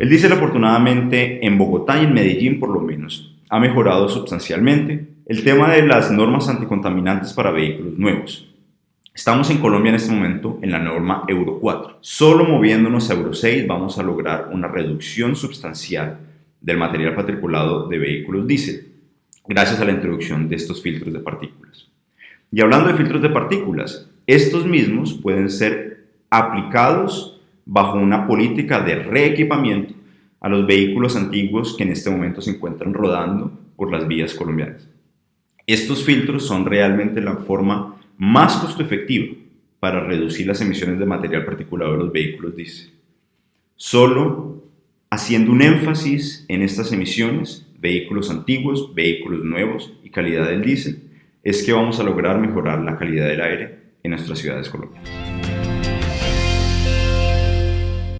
El diésel afortunadamente en Bogotá y en Medellín por lo menos ha mejorado sustancialmente el tema de las normas anticontaminantes para vehículos nuevos. Estamos en Colombia en este momento en la norma Euro 4. Solo moviéndonos a Euro 6 vamos a lograr una reducción sustancial del material particulado de vehículos diésel, gracias a la introducción de estos filtros de partículas. Y hablando de filtros de partículas, estos mismos pueden ser aplicados bajo una política de reequipamiento a los vehículos antiguos que en este momento se encuentran rodando por las vías colombianas. Estos filtros son realmente la forma más costo efectiva para reducir las emisiones de material particulado de los vehículos diésel. Solo haciendo un énfasis en estas emisiones, vehículos antiguos, vehículos nuevos y calidad del diésel, es que vamos a lograr mejorar la calidad del aire en nuestras ciudades colombianas.